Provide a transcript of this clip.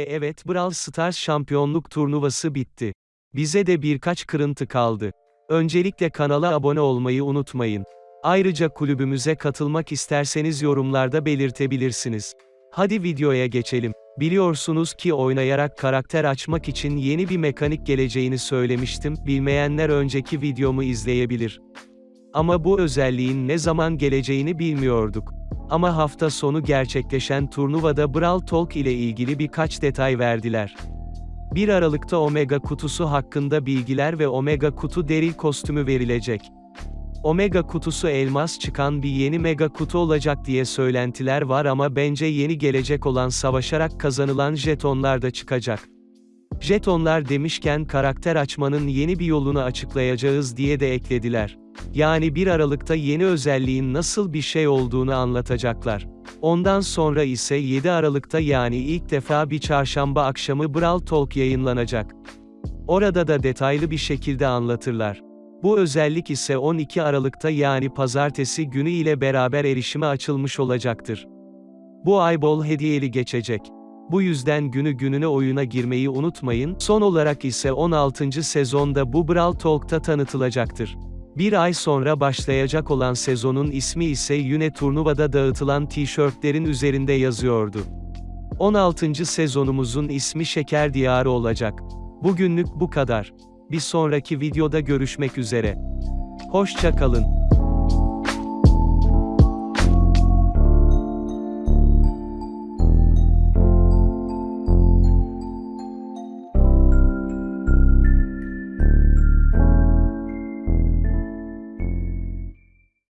E evet Brawl Stars şampiyonluk turnuvası bitti. Bize de birkaç kırıntı kaldı. Öncelikle kanala abone olmayı unutmayın. Ayrıca kulübümüze katılmak isterseniz yorumlarda belirtebilirsiniz. Hadi videoya geçelim. Biliyorsunuz ki oynayarak karakter açmak için yeni bir mekanik geleceğini söylemiştim, bilmeyenler önceki videomu izleyebilir. Ama bu özelliğin ne zaman geleceğini bilmiyorduk. Ama hafta sonu gerçekleşen turnuvada Brawl Talk ile ilgili birkaç detay verdiler. 1 Aralık'ta Omega kutusu hakkında bilgiler ve Omega kutu deril kostümü verilecek. Omega kutusu elmas çıkan bir yeni mega kutu olacak diye söylentiler var ama bence yeni gelecek olan savaşarak kazanılan jetonlar da çıkacak. Jetonlar demişken karakter açmanın yeni bir yolunu açıklayacağız diye de eklediler. Yani 1 Aralık'ta yeni özelliğin nasıl bir şey olduğunu anlatacaklar. Ondan sonra ise 7 Aralık'ta yani ilk defa bir çarşamba akşamı Brawl Talk yayınlanacak. Orada da detaylı bir şekilde anlatırlar. Bu özellik ise 12 Aralık'ta yani pazartesi günü ile beraber erişime açılmış olacaktır. Bu ay bol hediyeli geçecek. Bu yüzden günü gününe oyuna girmeyi unutmayın. Son olarak ise 16. sezonda bu Brawl Talk'ta tanıtılacaktır. Bir ay sonra başlayacak olan sezonun ismi ise yine turnuvada dağıtılan tişörtlerin üzerinde yazıyordu. 16. sezonumuzun ismi Şeker Diyarı olacak. Bugünlük bu kadar. Bir sonraki videoda görüşmek üzere. Hoşça kalın.